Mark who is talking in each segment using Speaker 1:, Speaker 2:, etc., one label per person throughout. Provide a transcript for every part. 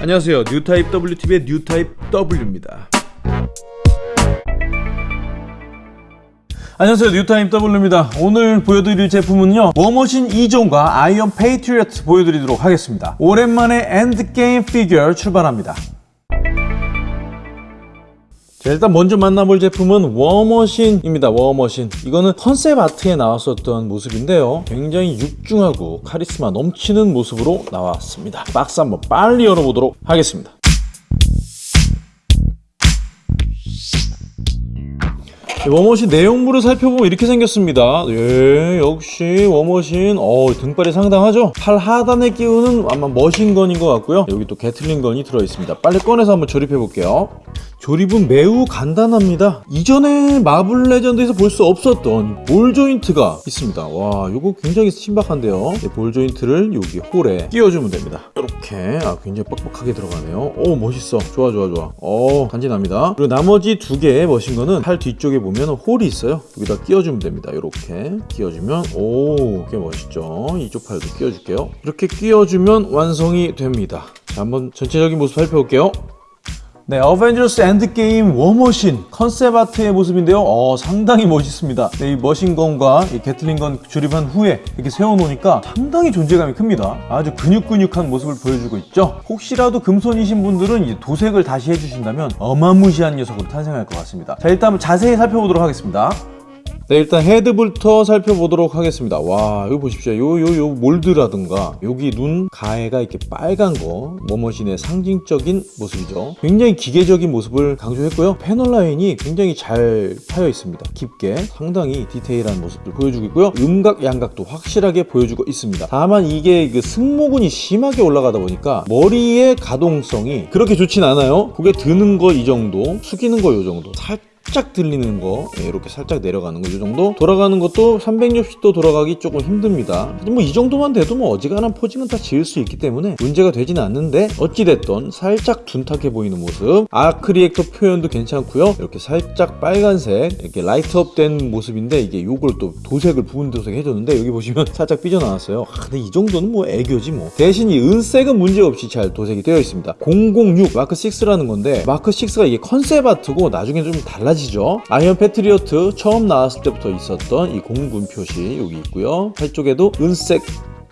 Speaker 1: 안녕하세요. 뉴타입 WTV의 뉴타입 W입니다.
Speaker 2: 안녕하세요. 뉴타입 W입니다. 오늘 보여드릴 제품은요. 워머신 2종과 아이언 페이트리어트 보여드리도록 하겠습니다. 오랜만에 엔드게임 피규어 출발합니다 자, 일단 먼저 만나볼 제품은 워머신입니다. 워머신. 이거는 concept art에 나왔었던 모습인데요. 굉장히 육중하고 카리스마 넘치는 모습으로 나왔습니다. 박스 한번 빨리 열어보도록 하겠습니다 워머신 내용물을 살펴보면 이렇게 생겼습니다. 예, 역시 워머신 어, 등발이 상당하죠? 팔 하단에 끼우는 아마 machine gun인 것 같고요. 여기 또 Gatling gun이 들어있습니다. 빨리 꺼내서 한번 조립해 볼게요. 조립은 매우 간단합니다. 이전에 마블 레전드에서 볼 수 없었던 ball joint가 있습니다. 와, 이거 굉장히 신박한데요. ball joint를 여기 hole에 끼워주면 됩니다. 이렇게 아, 굉장히 뻑뻑하게 들어가네요. 오, 멋있어. 좋아, 좋아, 좋아. 어, 간지납니다. 그리고 나머지 두 개의 machine gun은 팔 뒤쪽에 보면 hole이 있어요. 여기다 끼워주면 됩니다. 이렇게 끼워주면 오, 꽤 멋있죠. 이쪽 팔도 끼워줄게요. 이렇게 끼워주면 완성이 됩니다. 자, 한번 전체적인 모습 살펴볼게요. 네, 어벤져스 엔드게임 워머신 concept art의 모습인데요. 어, 상당히 멋있습니다. 네, 이 machine gun과 이 Gatling gun 조립한 후에 이렇게 세워놓으니까 상당히 존재감이 큽니다. 아주 근육근육한 모습을 보여주고 있죠. 혹시라도 금손이신 분들은 도색을 다시 해주신다면 어마무시한 녀석으로 탄생할 것 같습니다. 자, 일단 자세히 살펴보도록 하겠습니다. 네, 일단 head부터 살펴보도록 하겠습니다. 와, 이거 보십시오. 요, 요, 요 mold라든가, 여기 눈 가해가 이렇게 빨간 거, 워머신의 상징적인 모습이죠. 굉장히 기계적인 모습을 강조했고요. panel line이 굉장히 잘 파여 있습니다. 깊게, 상당히 디테일한 모습을 보여주고 있고요. 음각, 양각도 확실하게 보여주고 있습니다. 다만 이게 그 승모근이 심하게 올라가다 보니까 머리의 가동성이 그렇게 좋진 않아요. 고개 드는 거 이 정도, 숙이는 거이 정도. 살 살짝 들리는 거 예, 이렇게 살짝 내려가는 거 이 정도? 돌아가는 것도 360도 돌아가기 조금 힘듭니다. 뭐 이 정도만 돼도 뭐 어지간한 posing은 다 지을 수 있기 때문에 문제가 되지는 않는데 어찌됐던 살짝 둔탁해 보이는 모습 arc reactor 표현도 괜찮고요. 이렇게 살짝 빨간색 이렇게 light up 된 모습인데 이게 요걸 또 도색을 부분 도색 해줬는데 여기 보시면 살짝 삐져나왔어요. 아, 근데 이 정도는 뭐 애교지 뭐. 대신 이 은색은 문제없이 잘 도색이 되어 있습니다. 006 마크 6라는 건데 마크 6가 이게 concept art고 나중에 좀 달라지 사라지죠. 아이언 패트리어트 처음 나왔을 때부터 있었던 이 공군 표시 여기 있고요. 팔 쪽에도 은색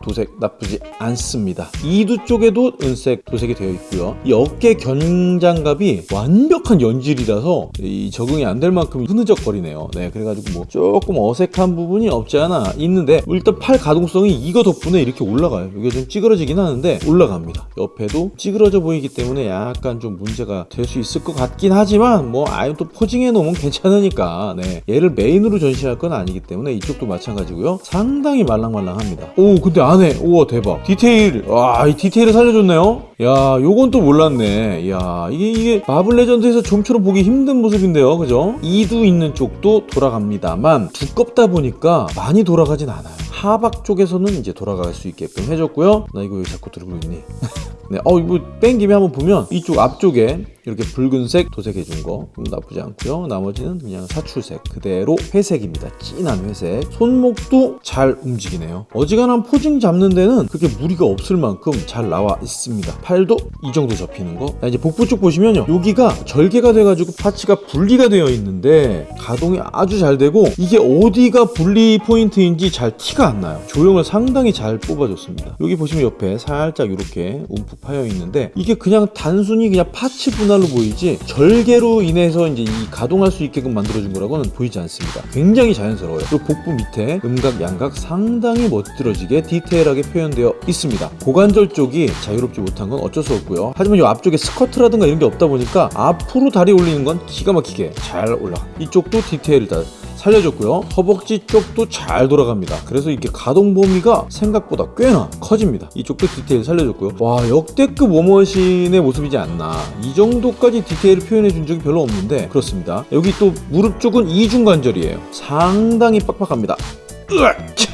Speaker 2: 도색 나쁘지 않습니다. 이두 쪽에도 은색 도색이 되어 있고요. 이 어깨 견장갑이 완벽한 연질이라서 이 적응이 안 될 만큼 흐느적거리네요. 네, 그래가지고 뭐 조금 어색한 부분이 없지 않아 있는데 일단 팔 가동성이 이거 덕분에 이렇게 올라가요. 이게 좀 찌그러지긴 하는데 올라갑니다. 옆에도 찌그러져 보이기 때문에 약간 좀 문제가 될 수 있을 것 같긴 하지만 뭐 아예 또 posing해 놓으면 괜찮으니까 네, 얘를 메인으로 전시할 건 아니기 때문에 이쪽도 마찬가지고요. 상당히 말랑말랑합니다. 오 근데 안에. 우와 대박. 디테일. 와 이 디테일을 살려줬네요. 야 요건 또 몰랐네. 야 이게 이게 마블 레전드에서 좀처럼 보기 힘든 모습인데요. 그죠? 이두 있는 쪽도 돌아갑니다만 두껍다 보니까 많이 돌아가진 않아요. 하박 쪽에서는 이제 돌아갈 수 있게끔 해줬고요. 나 이거 왜 자꾸 들고 있니? 네, 어, 이거 뺀 김에 한번 보면 이쪽 앞쪽에 이렇게 붉은색 도색해 준 거 나쁘지 않고요. 나머지는 그냥 사출색 그대로 회색입니다. 진한 회색. 손목도 잘 움직이네요. 어지간한 포징 잡는 데는 그렇게 무리가 없을 만큼 잘 나와 있습니다. 팔도 이 정도 접히는 거. 자, 이제 복부 쪽 보시면요. 여기가 절개가 돼가지고 parts가 분리가 되어 있는데 가동이 아주 잘 되고 이게 어디가 분리 포인트인지 잘 티가 안 나요. 조형을 상당히 잘 뽑아줬습니다. 여기 보시면 옆에 살짝 이렇게 움푹 파여 있는데 이게 그냥 단순히 그냥 parts 분할 색깔로 보이지 절개로 인해서 이제 이 가동할 수 있게끔 만들어준 거라고는 보이지 않습니다. 굉장히 자연스러워요. 그리고 복부 밑에 음각, 양각 상당히 멋들어지게 디테일하게 표현되어 있습니다. 고관절 쪽이 자유롭지 못한 건 어쩔 수 없고요. 하지만 이 앞쪽에 스커트라든가 이런 게 없다 보니까 앞으로 다리 올리는 건 기가 막히게 잘 올라가. 이쪽도 디테일을 다 살려줬고요. 허벅지 쪽도 잘 돌아갑니다. 그래서 이렇게 가동 범위가 생각보다 꽤나 커집니다. 이쪽도 디테일 살려줬고요. 와 역대급 워머신의 모습이지 않나. 이 정도까지 디테일을 표현해 준 적이 별로 없는데 그렇습니다. 여기 또 무릎 쪽은 이중관절이에요. 상당히 빡빡합니다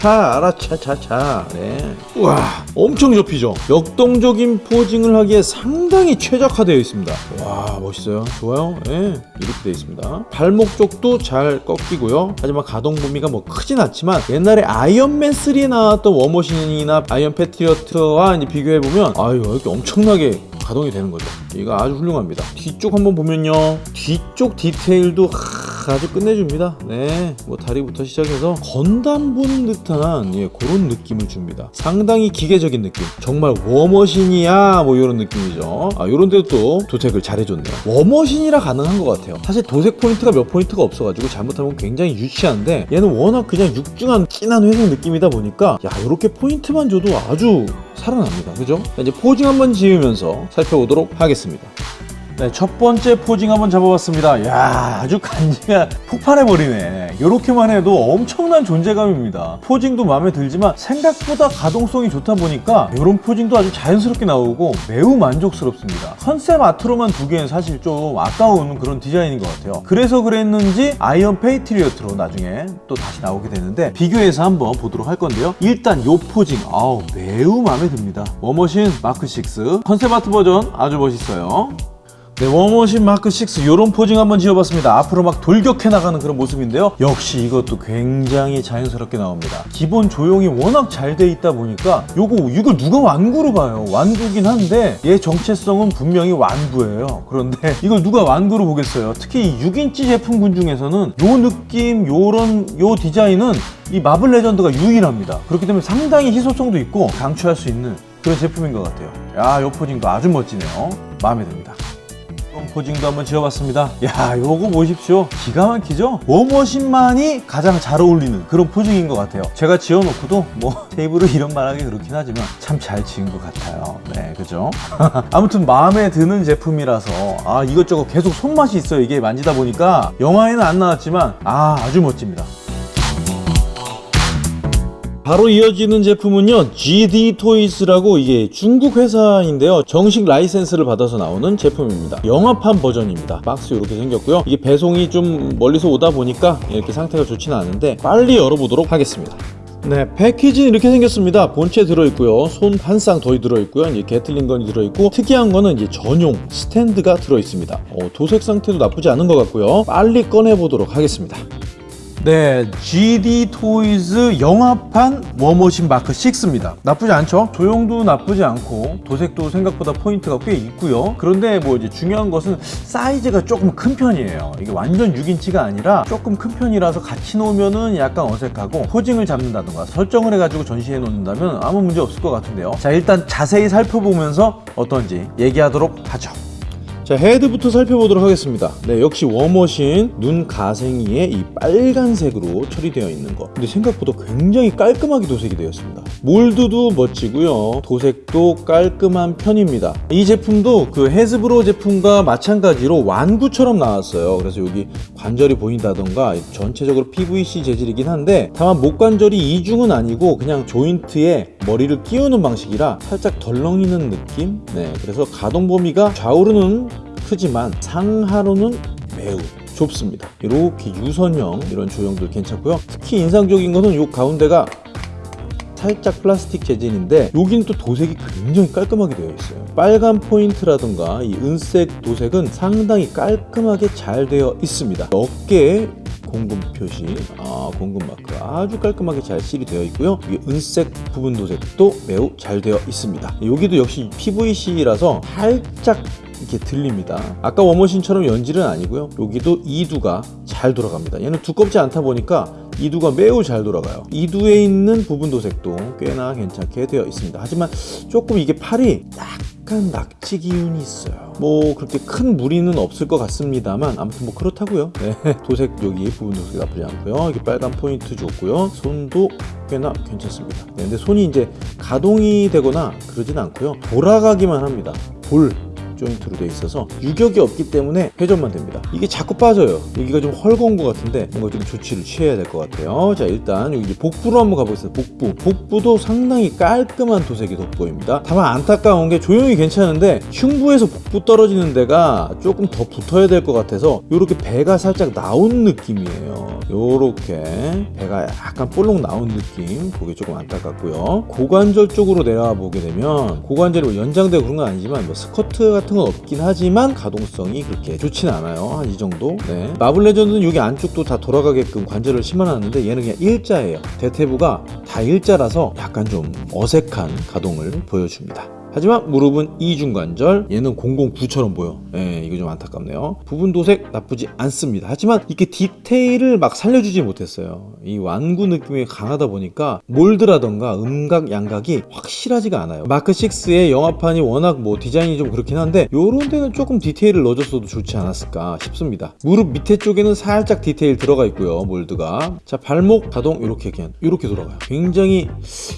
Speaker 2: 차 알아차차차. 네. 우와 엄청 접히죠? 역동적인 포징을 하기에 상당히 최적화되어 있습니다. 와 멋있어요. 좋아요. 네. 이렇게 되어 있습니다. 발목 쪽도 잘 꺾이고요. 하지만 가동 범위가 뭐 크진 않지만 옛날에 아이언맨 3에 나왔던 워머신이나 아이언 패트리어트와 비교해보면 아유 이렇게 엄청나게 가동이 되는 거죠. 이거 아주 훌륭합니다. 뒤쪽 한번 보면요. 뒤쪽 디테일도 하, 아주 끝내줍니다. 네 뭐 다리부터 시작해서 건담 보는 듯한 예, 그런 느낌을 줍니다. 상당히 기계적인 느낌. 정말 워머신이야 뭐 이런 느낌이죠. 아 이런 데도 또 도색을 잘 해줬네요. 워머신이라 가능한 것 같아요. 사실 도색 포인트가 몇 포인트가 없어가지고 잘못하면 굉장히 유치한데 얘는 워낙 그냥 육중한 진한 회색 느낌이다 보니까 야 이렇게 포인트만 줘도 아주 살아납니다. 그죠? 자, 이제 posing 한번 지으면서 살펴보도록 하겠습니다 네, 첫 번째 posing 한번 잡아봤습니다. 야, 아주 간지가 폭발해버리네. 이렇게만 해도 엄청난 존재감입니다. posing도 마음에 들지만 생각보다 가동성이 좋다 보니까 이런 posing도 아주 자연스럽게 나오고 매우 만족스럽습니다. concept art로만 두기엔 사실 좀 아까운 그런 디자인인 것 같아요. 그래서 그랬는지 아이언 페이트리어트로 나중에 또 다시 나오게 되는데 비교해서 한번 보도록 할 건데요. 일단 이 posing, 아우 매우 마음에 듭니다. 워머신 마크 6 concept art 버전 아주 멋있어요. 네, 워머신 마크 6 이런 posing 한번 지어봤습니다. 앞으로 막 돌격해 나가는 그런 모습인데요. 역시 이것도 굉장히 자연스럽게 나옵니다. 기본 조형이 워낙 잘 돼 있다 보니까 요거 이걸 누가 완구로 봐요. 완구긴 한데 얘 정체성은 분명히 완구예요. 그런데 이걸 누가 완구로 보겠어요. 특히 이 6인치 제품군 중에서는 요 느낌, 요런 요 디자인은 이 마블 레전드가 유일합니다. 그렇기 때문에 상당히 희소성도 있고 강추할 수 있는 그런 제품인 것 같아요. 야, 요 포징도 아주 멋지네요. 마음에 듭니다. 포징도 한번 지어봤습니다. 야, 요거 보십시오. 기가 막히죠? 워머신만이 가장 잘 어울리는 그런 포징인 것 같아요. 제가 지어놓고도 뭐 테이블을 이런 말하기 그렇긴 하지만 참 잘 지은 것 같아요. 네, 그죠? 아무튼 마음에 드는 제품이라서 아 이것저것 계속 손맛이 있어요. 이게 만지다 보니까 영화에는 안 나왔지만 아 아주 멋집니다. 바로 이어지는 제품은요 ZD Toys라고 이게 중국 회사인데요 정식 라이센스를 받아서 나오는 제품입니다 영화판 버전입니다 박스 이렇게 생겼고요 이게 배송이 좀 멀리서 오다 보니까 이렇게 상태가 좋지는 않은데 빨리 열어보도록 하겠습니다 네, 패키지는 이렇게 생겼습니다. 본체 들어있고요. 손 한 쌍더 들어있고요. 이제 Gatling gun이 들어있고 특이한 거는 이제 전용 스탠드가 들어있습니다. 어, 도색 상태도 나쁘지 않은 것 같고요. 빨리 꺼내보도록 하겠습니다. 네, ZD Toys 영화판 워머신 마크 6입니다. 나쁘지 않죠? 조형도 나쁘지 않고 도색도 생각보다 포인트가 꽤 있고요. 그런데 뭐 이제 중요한 것은 사이즈가 조금 큰 편이에요. 이게 완전 6인치가 아니라 조금 큰 편이라서 같이 놓으면은 약간 어색하고 posing을 잡는다던가 설정을 해가지고 전시해 놓는다면 아무 문제 없을 것 같은데요. 자, 일단 자세히 살펴보면서 어떤지 얘기하도록 하죠. 자 헤드부터 살펴보도록 하겠습니다. 네 역시 워머신 눈 가생이에 이 빨간색으로 처리되어 있는 거. 근데 생각보다 굉장히 깔끔하게 도색이 되었습니다. 몰드도 멋지고요. 도색도 깔끔한 편입니다. 이 제품도 그 헤즈브로 제품과 마찬가지로 완구처럼 나왔어요. 그래서 여기 관절이 보인다던가 전체적으로 PVC 재질이긴 한데 다만 목 관절이 이중은 아니고 그냥 조인트에 머리를 끼우는 방식이라 살짝 덜렁이는 느낌? 네 그래서 가동 범위가 좌우로는 크지만 상하로는 매우 좁습니다. 이렇게 유선형 이런 조형들 괜찮고요. 특히 인상적인 것은 이 가운데가 살짝 플라스틱 재질인데 여기는 또 도색이 굉장히 깔끔하게 되어 있어요. 빨간 포인트라든가 이 은색 도색은 상당히 깔끔하게 잘 되어 있습니다. 어깨에 공금 표시, 아, 공금 마크 아주 깔끔하게 잘 실이 되어 있고요. 이 은색 부분 도색도 매우 잘 되어 있습니다. 여기도 역시 PVC라서 살짝 이렇게 들립니다. 아까 워머신처럼 연질은 아니고요. 여기도 이두가 잘 돌아갑니다. 얘는 두껍지 않다 보니까 이두가 매우 잘 돌아가요. 이두에 있는 부분 도색도 꽤나 괜찮게 되어 있습니다. 하지만 조금 이게 팔이 약간 낙지 기운이 있어요. 뭐 그렇게 큰 무리는 없을 것 같습니다만 아무튼 뭐 그렇다고요. 네, 도색 여기 부분 도색이 나쁘지 않고요. 이게 빨간 포인트 좋고요. 손도 꽤나 괜찮습니다. 네, 근데 손이 이제 가동이 되거나 그러진 않고요. 돌아가기만 합니다. 볼 조인트로 되어 있어서 유격이 없기 때문에 회전만 됩니다. 이게 자꾸 빠져요. 여기가 좀 헐거운 것 같은데 뭔가 좀 조치를 취해야 될 것 같아요. 자 일단 여기 복부로 한번 가보겠습니다. 복부. 복부도 상당히 깔끔한 도색이 돋보입니다. 다만 안타까운 게 조용히 괜찮은데 흉부에서 복부 떨어지는 데가 조금 더 붙어야 될 것 같아서 이렇게 배가 살짝 나온 느낌이에요. 요렇게 배가 약간 볼록 나온 느낌. 그게 조금 안타깝고요. 고관절 쪽으로 내려와 보게 되면 고관절이 뭐 연장되고 그런 건 아니지만 뭐 스커트 같은 건 없긴 하지만 가동성이 그렇게 좋진 않아요. 한 이 정도? 네. 마블 레전드는 여기 안쪽도 다 돌아가게끔 관절을 심어놨는데 얘는 그냥 일자예요. 대퇴부가 다 일자라서 약간 좀 어색한 가동을 보여줍니다 하지만 무릎은 이중관절 얘는 009처럼 보여. 예, 이거 좀 안타깝네요. 부분 도색 나쁘지 않습니다. 하지만 이게 디테일을 막 살려주지 못했어요. 이 완구 느낌이 강하다 보니까 몰드라던가 음각 양각이 확실하지가 않아요. 마크 6의 영화판이 워낙 뭐 디자인이 좀 그렇긴 한데 요런 데는 조금 디테일을 넣어줬어도 좋지 않았을까 싶습니다. 무릎 밑에 쪽에는 살짝 디테일 들어가 있고요 몰드가. 자 발목 가동 이렇게 그냥 이렇게 돌아가요. 굉장히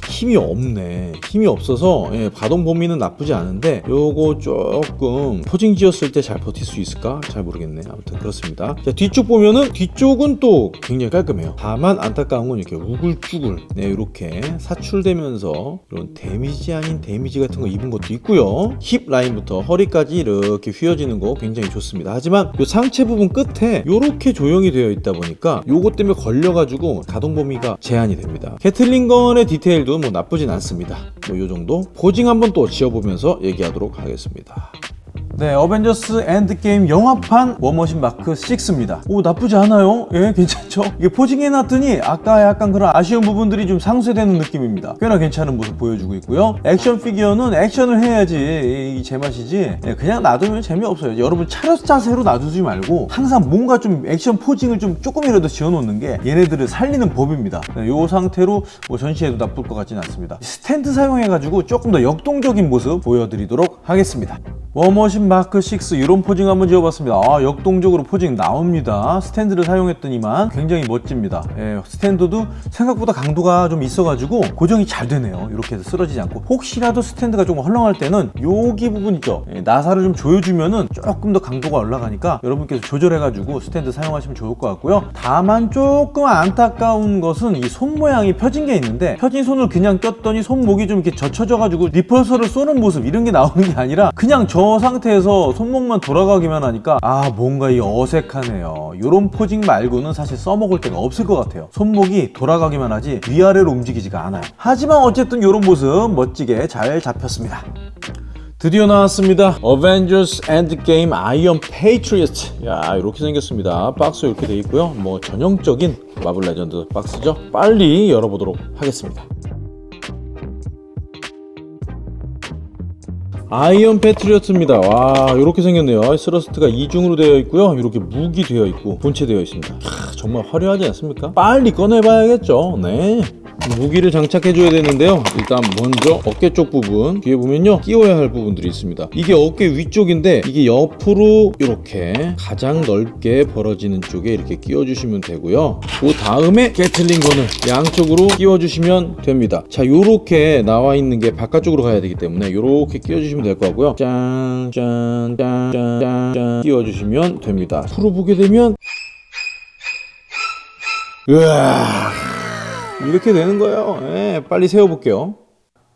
Speaker 2: 힘이 없네. 힘이 없어서 예, 가동 범위 는 나쁘지 않은데 요거 조금 posing 지었을 때 잘 버틸 수 있을까? 잘 모르겠네. 아무튼 그렇습니다. 자 뒤쪽 보면은 뒤쪽은 또 굉장히 깔끔해요. 다만 안타까운 건 이렇게 우글쭈글 네 이렇게 사출되면서 이런 데미지 아닌 데미지 같은 거 입은 것도 있고요. 힙 라인부터 허리까지 이렇게 휘어지는 거 굉장히 좋습니다. 하지만 요 상체 부분 끝에 요렇게 조형이 되어 있다 보니까 요것 때문에 걸려가지고 가동 범위가 제한이 됩니다. Gatling gun의 디테일도 뭐 나쁘진 않습니다. 뭐요 정도? posing 한번 또 지어보면서 얘기하도록 하겠습니다. 네, 어벤져스 엔드게임 영화판 워머신 마크 6입니다. 오, 나쁘지 않아요? 예, 괜찮죠? 이게 posing해놨더니 아까 약간 그런 아쉬운 부분들이 좀 상쇄되는 느낌입니다. 꽤나 괜찮은 모습 보여주고 있고요. 액션 피규어는 액션을 해야지 이 제맛이지 예, 그냥 놔두면 재미없어요. 여러분 차렷 자세로 놔두지 말고 항상 뭔가 좀 액션 posing을 좀 조금이라도 지어놓는 게 얘네들을 살리는 법입니다. 네, 이 상태로 뭐 전시해도 나쁠 것 같지는 않습니다. 스탠드 사용해가지고 조금 더 역동적인 모습 보여드리도록 하겠습니다. 워머신 마크 6 이런 posing 한번 지어봤습니다. 아 역동적으로 posing 나옵니다. 스탠드를 사용했더니만 굉장히 멋집니다. 예, 스탠드도 생각보다 강도가 좀 있어가지고 고정이 잘 되네요. 이렇게 해서 쓰러지지 않고. 혹시라도 스탠드가 조금 헐렁할 때는 여기 부분 있죠? 예, 나사를 좀 조여주면은 조금 더 강도가 올라가니까 여러분께서 조절해가지고 스탠드 사용하시면 좋을 것 같고요. 다만 조금 안타까운 것은 이 손 모양이 펴진 게 있는데 펴진 손을 그냥 꼈더니 손목이 좀 이렇게 젖혀져가지고 repulsor를 쏘는 모습 이런 게 나오는 게 아니라 그냥 저 상태 에서 손목만 돌아가기만 하니까 아 뭔가 이 어색하네요 이런 posing 말고는 사실 써먹을 데가 없을 것 같아요 손목이 돌아가기만 하지 위아래로 움직이지가 않아요 하지만 어쨌든 이런 모습 멋지게 잘 잡혔습니다 드디어 나왔습니다. 어벤져스 엔드게임 아이언 페이트리어트. 야 이렇게 생겼습니다. 박스 이렇게 돼 있고요. 뭐 전형적인 마블 레전드 박스죠. 빨리 열어보도록 하겠습니다. 아이언 패트리어트입니다. 와, 이렇게 생겼네요. thrust가 이중으로 되어 있고요. 이렇게 무기 되어 있고 본체 되어 있습니다. 캬, 정말 화려하지 않습니까? 빨리 꺼내봐야겠죠. 네. 무기를 장착해 줘야 되는데요. 일단 먼저 어깨 쪽 부분 뒤에 보면요 끼워야 할 부분들이 있습니다. 이게 어깨 위쪽인데 이게 옆으로 이렇게 가장 넓게 벌어지는 쪽에 이렇게 끼워주시면 되고요. 그 다음에 게틀링건을 양쪽으로 끼워주시면 됩니다. 자, 요렇게 나와 있는 게 바깥쪽으로 가야 되기 때문에 요렇게 끼워주시면 될 거고요. 짠, 짠, 짠, 짠, 짠, 짠 끼워주시면 됩니다. 풀어보게 되면 으아. 이렇게 되는 거예요. 예, 빨리 세워볼게요.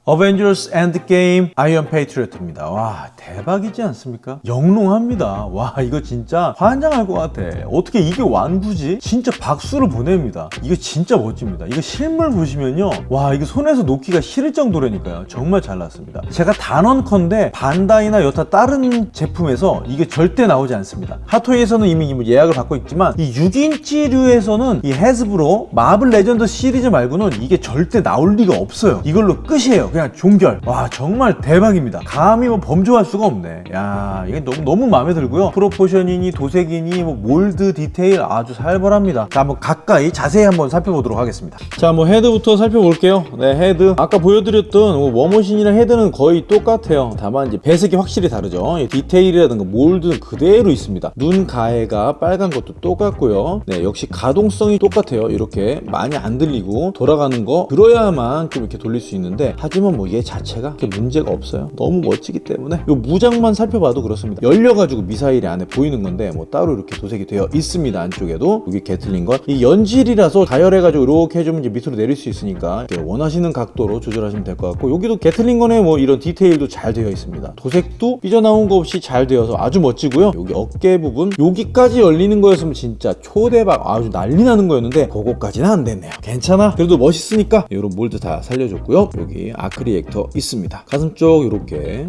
Speaker 2: 어벤져스 엔드게임 아이언 페이트리어트입니다. 와 대박이지 않습니까? 영롱합니다. 와 이거 진짜 환장할 것 같아. 어떻게 이게 완구지? 진짜 박수를 보냅니다. 이거 진짜 멋집니다. 이거 실물 보시면요. 와 이거 손에서 놓기가 싫을 정도라니까요. 정말 잘 나왔습니다. 제가 단언컨대 반다이나 여타 다른 제품에서 이게 절대 나오지 않습니다. 핫토이에서는 이미 예약을 받고 있지만 이 6인치류에서는 이 헤즈브로 마블 레전드 시리즈 말고는 이게 절대 나올 리가 없어요. 이걸로 끝이에요. 그냥 종결. 와 정말 대박입니다. 감히 뭐 범접할 수가 없네. 야 이게 너무 너무 마음에 들고요. proportion이니 도색이니 뭐 mold 디테일 아주 살벌합니다. 자 한번 가까이 자세히 한번 살펴보도록 하겠습니다. 자 뭐 헤드부터 살펴볼게요. 네 헤드 아까 보여드렸던 뭐 워머신이랑 헤드는 거의 똑같아요. 다만 이제 배색이 확실히 다르죠. 이 디테일이라든가 mold는 그대로 있습니다. 눈 가해가 빨간 것도 똑같고요. 네 역시 가동성이 똑같아요. 이렇게 많이 안 들리고 돌아가는 거 들어야만 좀 이렇게 돌릴 수 있는데 하지만 하지만 뭐 얘 자체가 문제가 없어요. 너무 멋지기 때문에. 이 무장만 살펴봐도 그렇습니다. 열려가지고 미사일이 안에 보이는 건데 뭐 따로 이렇게 도색이 되어 있습니다 안쪽에도. 여기 Gatling gun이 연질이라서 가열해가지고 이렇게 해주면 이제 밑으로 내릴 수 있으니까 원하시는 각도로 조절하시면 될 것 같고 여기도 Gatling gun에 뭐 이런 디테일도 잘 되어 있습니다. 도색도 삐져나온 거 없이 잘 되어서 아주 멋지고요. 여기 어깨 부분 여기까지 열리는 거였으면 진짜 초대박 아주 난리 나는 거였는데 그거까지는 안 됐네요. 괜찮아? 그래도 멋있으니까 이런 mold 다 살려줬고요. 여기 arc reactor 있습니다. 가슴 쪽 이렇게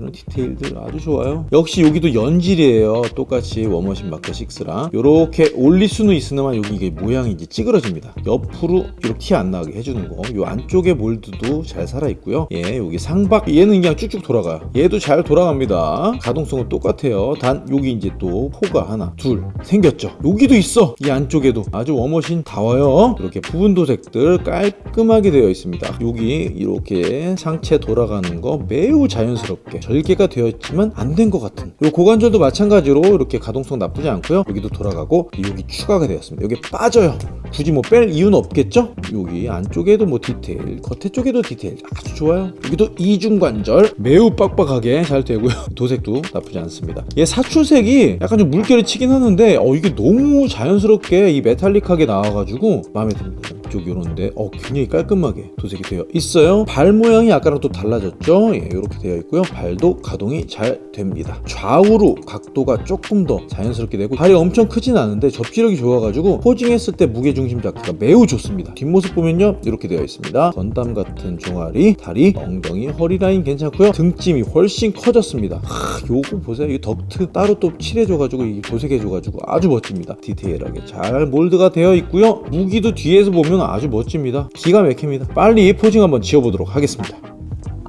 Speaker 2: 이런 디테일들 아주 좋아요. 역시 여기도 연질이에요. 똑같이 워머신 마크 6랑. 이렇게 올릴 수는 있으나 여기 이게 모양이 이제 찌그러집니다. 옆으로 이렇게 티 안 나게 해주는 거요 안쪽에 mold도 잘 살아있고요. 예 여기 상박. 얘는 그냥 쭉쭉 돌아가요. 얘도 잘 돌아갑니다. 가동성은 똑같아요. 단 여기 이제 또 포가 하나 둘 생겼죠. 여기도 있어. 이 안쪽에도. 아주 워머신 다워요. 이렇게 부분 도색들 깔끔하게 되어 있습니다. 여기 이렇게 상체 돌아가는 거 매우 자연스럽게 절개가 되어 있지만 안 된 것 같은. 요 고관절도 마찬가지로 이렇게 가동성 나쁘지 않고요. 여기도 돌아가고 여기 추가가 되었습니다. 여기 빠져요. 굳이 뭐 뺄 이유는 없겠죠? 여기 안쪽에도 뭐 디테일 겉에 쪽에도 디테일. 아주 좋아요. 여기도 이중관절. 매우 빡빡하게 잘 되고요. 도색도 나쁘지 않습니다. 얘 사출색이 약간 좀 물결이 치긴 하는데 어 이게 너무 자연스럽게 이 메탈릭하게 나와가지고 마음에 듭니다 이쪽 요런데 어 굉장히 깔끔하게 도색이 되어 있어요. 발 모양이 아까랑 또 달라졌죠? 예 이렇게 되어 있고요. 발도 가동이 잘 됩니다. 좌우로 각도가 조금 더 자연스럽게 되고 발이 엄청 크진 않은데 접지력이 좋아가지고 posing했을 때 무게중심 잡기가 매우 좋습니다. 뒷모습 보면요 이렇게 되어 있습니다. 건담 같은 종아리 다리 엉덩이 허리 라인 괜찮고요. 등짐이 훨씬 커졌습니다. 하, 요거 보세요. 이 덕트 따로 또 칠해줘가지고 이 도색해줘가지고 아주 멋집니다. 디테일하게 잘 mold가 되어 있고요. 무기도 뒤에서 보면 아주 멋집니다. 기가 막힙니다. 빨리 posing 한번 지어보도록 하겠습니다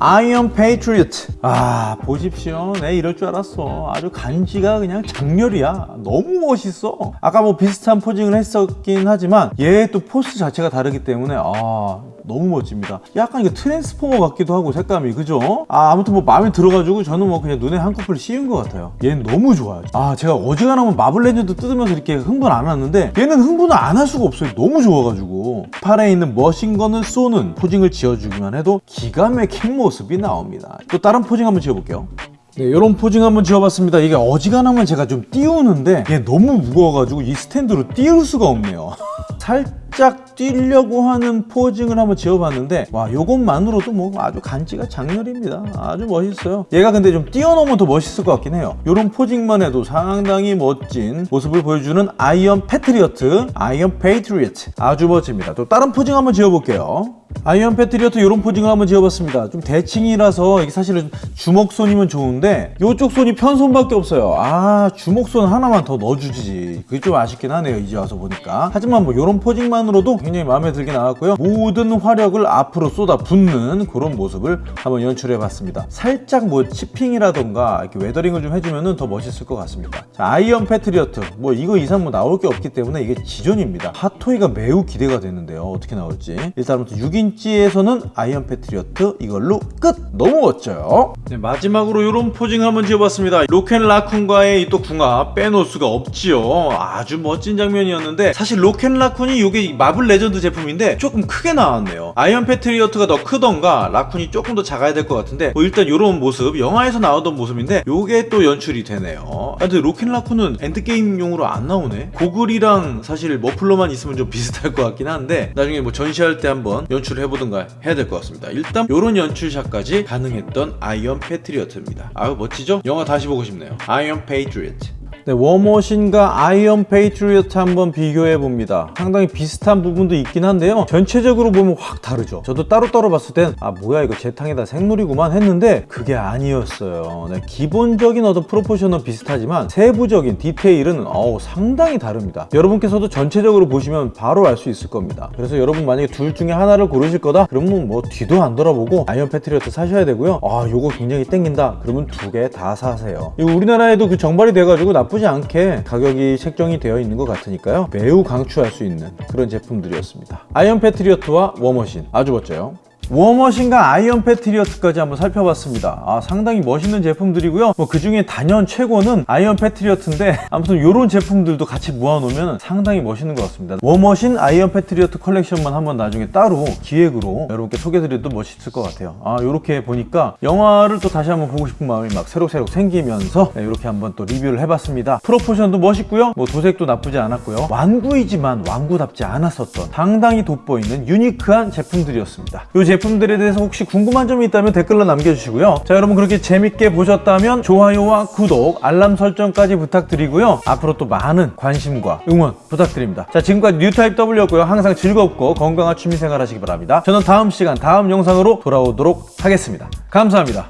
Speaker 2: 아이언 페이트리어트 아 보십시오. 내 이럴 줄 알았어. 아주 간지가 그냥 작렬이야. 너무 멋있어. 아까 뭐 비슷한 posing을 했었긴 하지만 얘 또 포스 자체가 다르기 때문에 아 너무 멋집니다. 약간 이게 트랜스포머 같기도 하고 색감이 그죠? 아 아무튼 뭐 마음에 들어가지고 저는 뭐 그냥 눈에 콩꺼풀 씌운 것 같아요. 얘는 너무 좋아요. 아 제가 어지간하면 마블 레전드 뜯으면서 이렇게 흥분 안 하는데 얘는 흥분을 안 할 수가 없어요. 너무 좋아가지고. 팔에 있는 machine gun을 쏘는 posing을 지어주기만 해도 기가 막힌 모습 이 나옵니다 또 다른 posing 한번 지어볼게요 네, 이런 posing 한번 지어봤습니다. 이게 어지간하면 제가 좀 띄우는데 이게 너무 무거워가지고 이 스탠드로 띄울 수가 없네요. 살짝 뛰려고 하는 posing을 한번 지어봤는데 와 요것만으로도 뭐 아주 간지가 작렬입니다. 아주 멋있어요. 얘가 근데 좀 뛰어넘으면 더 멋있을 것 같긴 해요. 이런 posing만 해도 상당히 멋진 모습을 보여주는 아이언 패트리어트, 아이언 페이트리어트 아주 멋집니다. 또 다른 posing 한번 지어볼게요. 아이언 패트리어트 이런 posing을 한번 지어봤습니다. 좀 대칭이라서 이게 사실은 주먹손이면 좋은데 이쪽 손이 편손밖에 없어요. 아 주먹손 하나만 더 넣어주지. 그게 좀 아쉽긴 하네요. 이제 와서 보니까. 하지만 뭐 이런 posing만으로도 굉장히 마음에 들게 나왔고요. 모든 화력을 앞으로 쏟아 붓는 그런 모습을 한번 연출해봤습니다. 살짝 뭐 chipping이라던가 이렇게 weathering을 좀 해주면 더 멋있을 것 같습니다. 자, 아이언 패트리어트 뭐 이거 이상 뭐 나올 게 없기 때문에 이게 지존입니다. 핫토이가 매우 기대가 되는데요. 어떻게 나올지. 일단부터 6인치에서는 아이언 패트리어트 이걸로 끝! 너무 멋져요. 네, 마지막으로 이런 posing 한번 지어봤습니다. 로켓라쿤과의 또 궁합 빼놓을 수가 없지요. 아주 멋진 장면이었는데 사실 로켓라쿤 이 이게 마블 레전드 제품인데 조금 크게 나왔네요. 아이언 패트리어트가 더 크던가 라쿤이 조금 더 작아야 될 것 같은데 뭐 일단 이런 모습 영화에서 나오던 모습인데 요게 또 연출이 되네요. 아, 근데 로켓 라쿤은 엔드게임용으로 안 나오네. 고글이랑 사실 머플러만 있으면 좀 비슷할 것 같긴 한데 나중에 뭐 전시할 때 한번 연출을 해보든가 해야 될 것 같습니다. 일단 요런 연출샷까지 가능했던 아이언 패트리어트입니다. 아유 멋지죠? 영화 다시 보고 싶네요. 아이언 페이트리어트. 네, 워머신과 아이언 페이트리어트 한번 비교해 봅니다. 상당히 비슷한 부분도 있긴 한데요. 전체적으로 보면 확 다르죠. 저도 따로따로 봤을 땐 아 뭐야 이거 재탕에다 색놀이구만 했는데 그게 아니었어요. 네, 기본적인 어떤 proportion은 비슷하지만 세부적인 디테일은 어우 상당히 다릅니다. 여러분께서도 전체적으로 보시면 바로 알 수 있을 겁니다. 그래서 여러분 만약에 둘 중에 하나를 고르실 거다? 그러면 뭐 뒤도 안 돌아보고 아이언 패트리어트 사셔야 되고요. 아 요거 굉장히 땡긴다. 그러면 두 개 다 사세요. 우리나라에도 그 정발이 돼가지고 나쁘지 않게 가격이 책정이 되어 있는 것 같으니까요. 매우 강추할 수 있는 그런 제품들이었습니다. 아이언 패트리어트와 워머신 아주 멋져요. 워머신과 아이언 패트리어트까지 한번 살펴봤습니다. 아, 상당히 멋있는 제품들이고요. 뭐 그중에 단연 최고는 아이언 패트리어트인데 아무튼 이런 제품들도 같이 모아놓으면 상당히 멋있는 것 같습니다. 워머신 아이언 패트리어트 컬렉션만 한번 나중에 따로 기획으로 여러분께 소개드려도 멋있을 것 같아요. 아, 이렇게 보니까 영화를 또 다시 한번 보고 싶은 마음이 막 새록새록 생기면서 이렇게 한번 또 리뷰를 해봤습니다. proportion도 멋있고요. 뭐 도색도 나쁘지 않았고요. 완구이지만 완구답지 않았었던 상당히 돋보이는 유니크한 제품들이었습니다. 이 제품들에 대해서 혹시 궁금한 점이 있다면 댓글로 남겨주시고요. 자 여러분 그렇게 재밌게 보셨다면 좋아요와 구독, 알람 설정까지 부탁드리고요. 앞으로 또 많은 관심과 응원 부탁드립니다. 자 지금까지 뉴타입 W였고요. 항상 즐겁고 건강한 취미생활 하시기 바랍니다. 저는 다음 시간 다음 영상으로 돌아오도록 하겠습니다. 감사합니다.